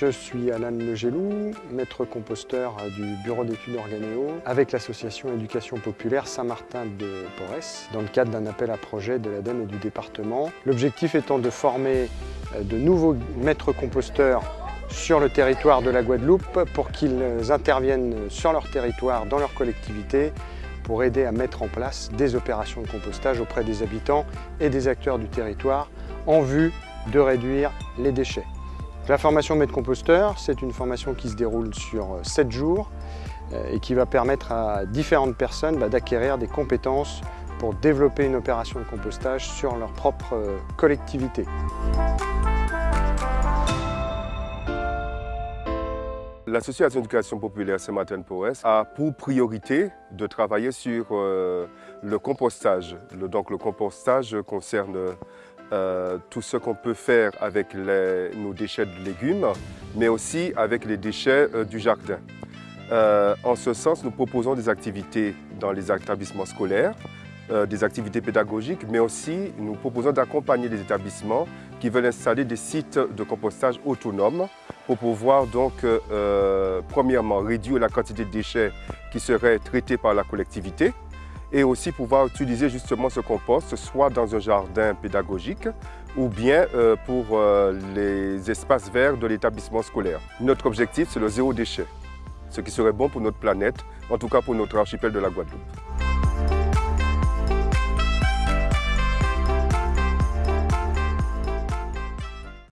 Je suis Alain Legélou, maître composteur du bureau d'études Organéo avec l'association Éducation Populaire Saint-Martin de Porès dans le cadre d'un appel à projet de l'ADEME et du département. L'objectif étant de former euh, de nouveaux maîtres composteurs sur le territoire de la Guadeloupe pour qu'ils interviennent sur leur territoire, dans leur collectivité, pour aider à mettre en place des opérations de compostage auprès des habitants et des acteurs du territoire en vue de réduire les déchets. La formation maître composteur, c'est une formation qui se déroule sur 7 euh, jours euh, et qui va permettre à différentes personnes bah, d'acquérir des compétences pour développer une opération de compostage sur leur propre euh, collectivité. L'association d'éducation populaire Saint-Martin-Porès a pour priorité de travailler sur le compostage. donc le compostage concerne euh, tout ce qu'on peut faire avec nos déchets de légumes, mais aussi avec les déchets euh, du jardin. Euh, en ce sens, nous proposons des activités dans les établissements scolaires, des activités pédagogiques, mais aussi nous proposons d'accompagner les établissements qui veulent installer des sites de compostage autonomes pour pouvoir donc, premièrement, réduire la quantité de déchets qui seraient traités par la collectivité, et aussi pouvoir utiliser justement ce compost soit dans un jardin pédagogique ou bien euh, pour euh, les espaces verts de l'établissement scolaire. Notre objectif, c'est le zéro déchet, ce qui serait bon pour notre planète, en tout cas pour notre archipel de la Guadeloupe.